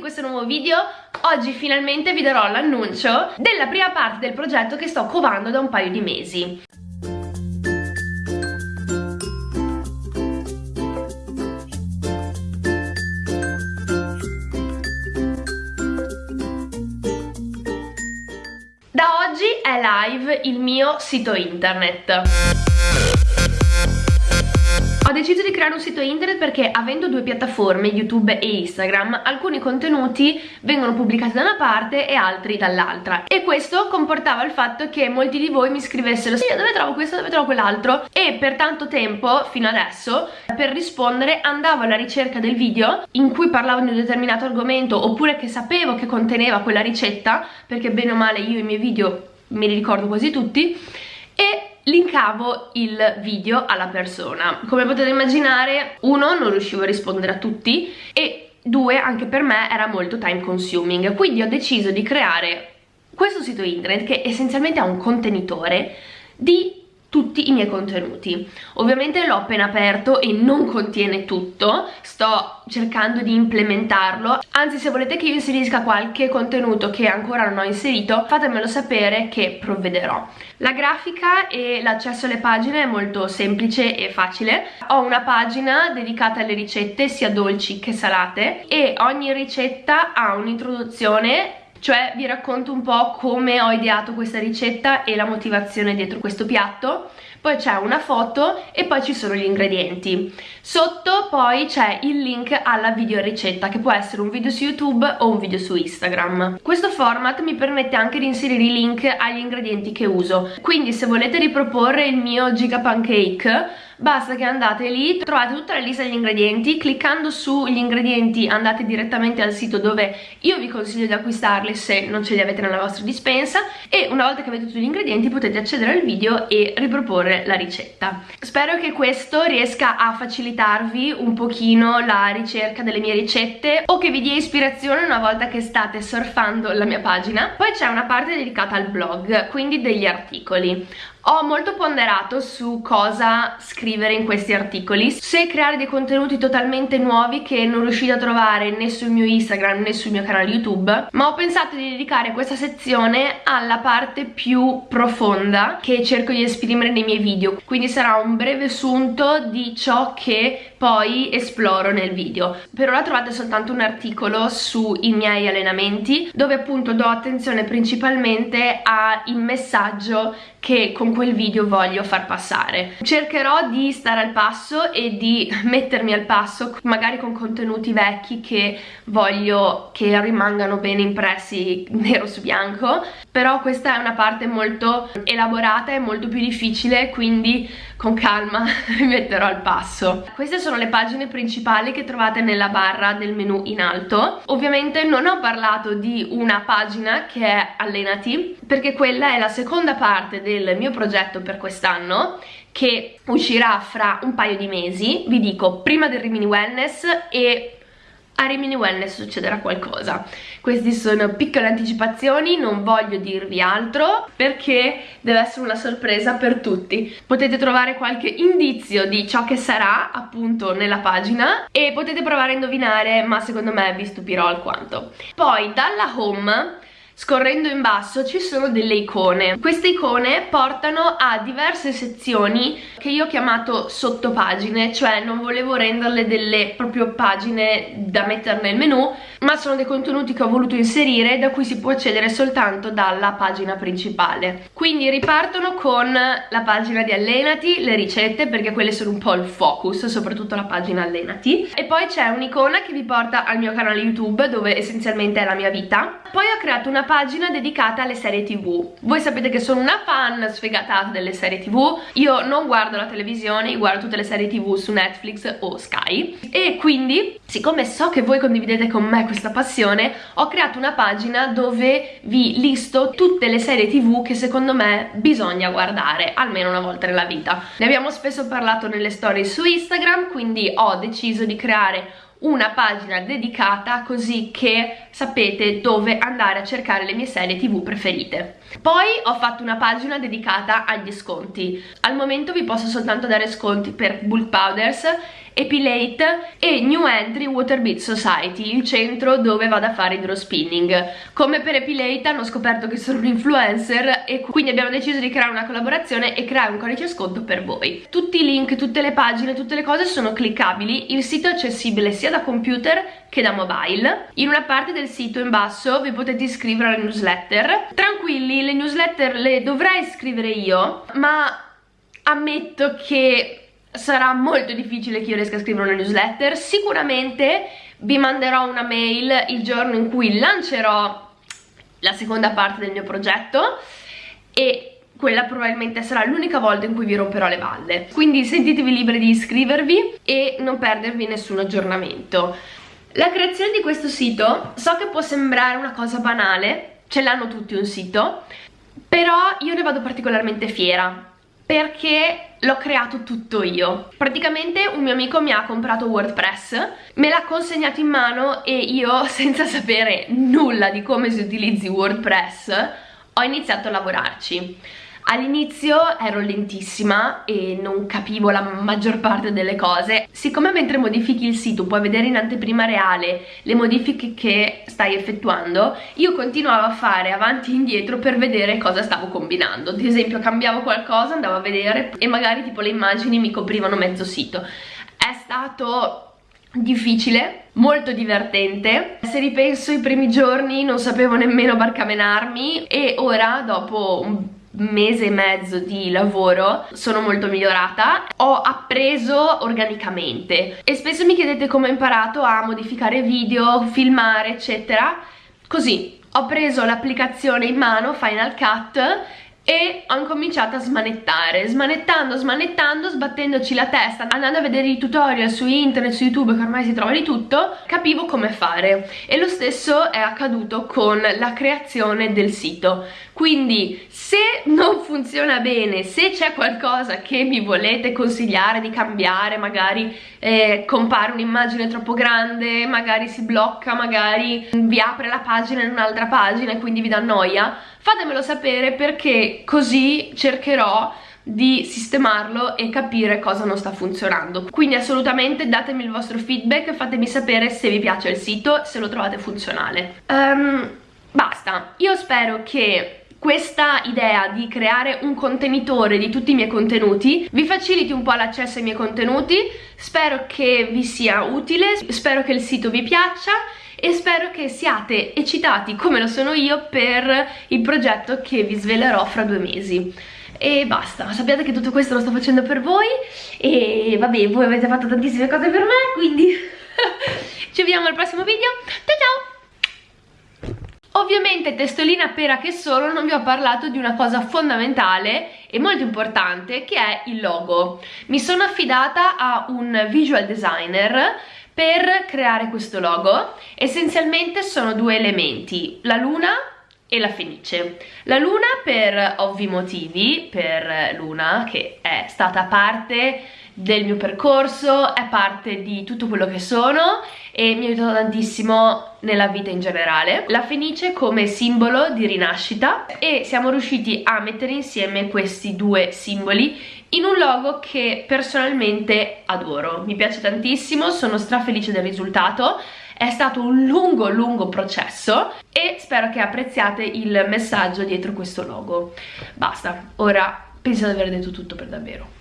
in questo nuovo video. Oggi finalmente vi darò l'annuncio della prima parte del progetto che sto covando da un paio di mesi. Da oggi è live il mio sito internet ho deciso di creare un sito internet perché avendo due piattaforme, YouTube e Instagram, alcuni contenuti vengono pubblicati da una parte e altri dall'altra. E questo comportava il fatto che molti di voi mi scrivessero sì, dove trovo questo, dove trovo quell'altro? E per tanto tempo, fino adesso, per rispondere andavo alla ricerca del video in cui parlavo di un determinato argomento oppure che sapevo che conteneva quella ricetta perché bene o male io i miei video me li ricordo quasi tutti e linkavo il video alla persona. Come potete immaginare uno non riuscivo a rispondere a tutti e due anche per me era molto time consuming. Quindi ho deciso di creare questo sito internet che essenzialmente ha un contenitore di tutti i miei contenuti. Ovviamente l'ho appena aperto e non contiene tutto. Sto cercando di implementarlo. Anzi se volete che io inserisca qualche contenuto che ancora non ho inserito fatemelo sapere che provvederò. La grafica e l'accesso alle pagine è molto semplice e facile. Ho una pagina dedicata alle ricette sia dolci che salate e ogni ricetta ha un'introduzione cioè vi racconto un po' come ho ideato questa ricetta e la motivazione dietro questo piatto poi c'è una foto e poi ci sono gli ingredienti. Sotto poi c'è il link alla video ricetta che può essere un video su youtube o un video su instagram. Questo format mi permette anche di inserire i link agli ingredienti che uso. Quindi se volete riproporre il mio giga pancake basta che andate lì, trovate tutta la lista degli ingredienti, cliccando sugli ingredienti andate direttamente al sito dove io vi consiglio di acquistarli se non ce li avete nella vostra dispensa e una volta che avete tutti gli ingredienti potete accedere al video e riproporre la ricetta. Spero che questo riesca a facilitarvi un pochino la ricerca delle mie ricette o che vi dia ispirazione una volta che state surfando la mia pagina. Poi c'è una parte dedicata al blog, quindi degli articoli. Ho molto ponderato su cosa scrivere in questi articoli, se creare dei contenuti totalmente nuovi che non riuscite a trovare né sul mio Instagram né sul mio canale YouTube, ma ho pensato di dedicare questa sezione alla parte più profonda che cerco di esprimere nei miei video, quindi sarà un breve sunto di ciò che poi esploro nel video. Per ora trovate soltanto un articolo sui miei allenamenti dove appunto do attenzione principalmente al messaggio che con quel video voglio far passare. Cercherò di stare al passo e di mettermi al passo magari con contenuti vecchi che voglio che rimangano bene impressi nero su bianco però questa è una parte molto elaborata e molto più difficile quindi con calma mi metterò al passo. Queste sono le pagine principali che trovate nella barra del menu in alto. Ovviamente non ho parlato di una pagina che è Allenati perché quella è la seconda parte del mio progetto per quest'anno che uscirà fra un paio di mesi, vi dico prima del Rimini Wellness e a Rimini Wellness succederà qualcosa. Queste sono piccole anticipazioni non voglio dirvi altro perché deve essere una sorpresa per tutti. Potete trovare qualche indizio di ciò che sarà appunto nella pagina e potete provare a indovinare ma secondo me vi stupirò alquanto. Poi dalla home Scorrendo in basso ci sono delle icone. Queste icone portano a diverse sezioni che io ho chiamato sottopagine, cioè non volevo renderle delle proprio pagine da mettere nel menu, ma sono dei contenuti che ho voluto inserire da cui si può accedere soltanto dalla pagina principale. Quindi ripartono con la pagina di Allenati, le ricette, perché quelle sono un po' il focus, soprattutto la pagina Allenati. E poi c'è un'icona che vi porta al mio canale YouTube, dove essenzialmente è la mia vita. Poi ho creato una pagina dedicata alle serie tv voi sapete che sono una fan sfegatata delle serie tv io non guardo la televisione guardo tutte le serie tv su Netflix o Sky. E quindi siccome so che voi condividete con me questa passione ho creato una pagina dove vi listo tutte le serie tv che secondo me bisogna guardare almeno una volta nella vita. Ne abbiamo spesso parlato nelle storie su Instagram quindi ho deciso di creare una pagina dedicata così che sapete dove andare a cercare le mie serie tv preferite. Poi ho fatto una pagina dedicata agli sconti. Al momento vi posso soltanto dare sconti per bulk powders Epilate e New Entry Water Beat Society, il centro dove vado a fare hydrospinning. Come per Epilate hanno scoperto che sono un influencer e quindi abbiamo deciso di creare una collaborazione e creare un codice sconto per voi. Tutti i link, tutte le pagine, tutte le cose sono cliccabili, il sito è accessibile sia da computer che da mobile. In una parte del sito in basso vi potete iscrivere alle newsletter. Tranquilli, le newsletter le dovrei scrivere io, ma ammetto che sarà molto difficile che io riesca a scrivere una newsletter. Sicuramente vi manderò una mail il giorno in cui lancerò la seconda parte del mio progetto e quella probabilmente sarà l'unica volta in cui vi romperò le balle. Quindi sentitevi liberi di iscrivervi e non perdervi nessun aggiornamento. La creazione di questo sito so che può sembrare una cosa banale ce l'hanno tutti un sito però io ne vado particolarmente fiera perché l'ho creato tutto io. Praticamente un mio amico mi ha comprato WordPress me l'ha consegnato in mano e io senza sapere nulla di come si utilizzi WordPress ho iniziato a lavorarci All'inizio ero lentissima e non capivo la maggior parte delle cose. Siccome mentre modifichi il sito puoi vedere in anteprima reale le modifiche che stai effettuando, io continuavo a fare avanti e indietro per vedere cosa stavo combinando. Ad esempio cambiavo qualcosa, andavo a vedere e magari tipo le immagini mi coprivano mezzo sito. È stato difficile, molto divertente se ripenso ai primi giorni non sapevo nemmeno barcamenarmi e ora dopo un mese e mezzo di lavoro sono molto migliorata. Ho appreso organicamente. E spesso mi chiedete come ho imparato a modificare video, filmare eccetera. Così ho preso l'applicazione in mano Final Cut e ho incominciato a smanettare smanettando, smanettando, sbattendoci la testa andando a vedere i tutorial su internet, su youtube che ormai si trova di tutto capivo come fare. E lo stesso è accaduto con la creazione del sito. Quindi se non funziona bene, se c'è qualcosa che mi volete consigliare di cambiare magari eh, compare un'immagine troppo grande magari si blocca, magari vi apre la pagina in un'altra pagina e quindi vi dà noia fatemelo sapere perché così cercherò di sistemarlo e capire cosa non sta funzionando. Quindi assolutamente datemi il vostro feedback fatemi sapere se vi piace il sito se lo trovate funzionale. Um, basta. Io spero che questa idea di creare un contenitore di tutti i miei contenuti vi faciliti un po' l'accesso ai miei contenuti. Spero che vi sia utile. Spero che il sito vi piaccia e spero che siate eccitati come lo sono io per il progetto che vi svelerò fra due mesi e basta, sappiate che tutto questo lo sto facendo per voi e vabbè, voi avete fatto tantissime cose per me, quindi ci vediamo al prossimo video, ciao ciao! Ovviamente testolina pera che sono non vi ho parlato di una cosa fondamentale e molto importante che è il logo. Mi sono affidata a un visual designer per creare questo logo essenzialmente sono due elementi la luna e la fenice la luna per ovvi motivi per Luna che è stata parte del mio percorso, è parte di tutto quello che sono e mi ha aiutato tantissimo nella vita in generale. La fenice come simbolo di rinascita e siamo riusciti a mettere insieme questi due simboli in un logo che personalmente adoro. Mi piace tantissimo, sono strafelice del risultato è stato un lungo lungo processo e spero che apprezziate il messaggio dietro questo logo basta, ora penso di aver detto tutto per davvero